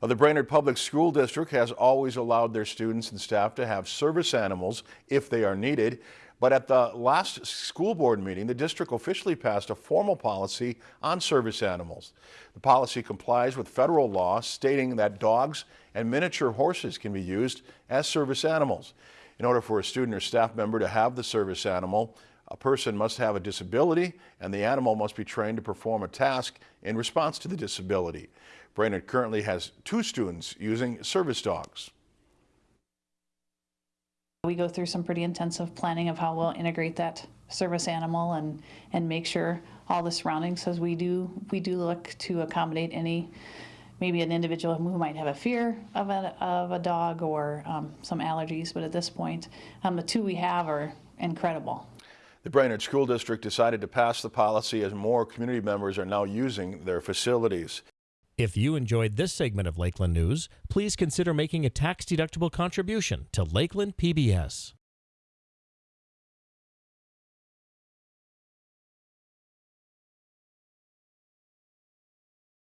The Brainerd Public School District has always allowed their students and staff to have service animals if they are needed. But at the last school board meeting, the district officially passed a formal policy on service animals. The policy complies with federal law stating that dogs and miniature horses can be used as service animals. In order for a student or staff member to have the service animal, a person must have a disability and the animal must be trained to perform a task in response to the disability. Brainerd currently has two students using service dogs. We go through some pretty intensive planning of how we'll integrate that service animal and, and make sure all the surroundings, as we do, we do look to accommodate any, maybe an individual who might have a fear of a, of a dog or um, some allergies, but at this point, um, the two we have are incredible. The Brainerd School District decided to pass the policy as more community members are now using their facilities. If you enjoyed this segment of Lakeland News, please consider making a tax-deductible contribution to Lakeland PBS.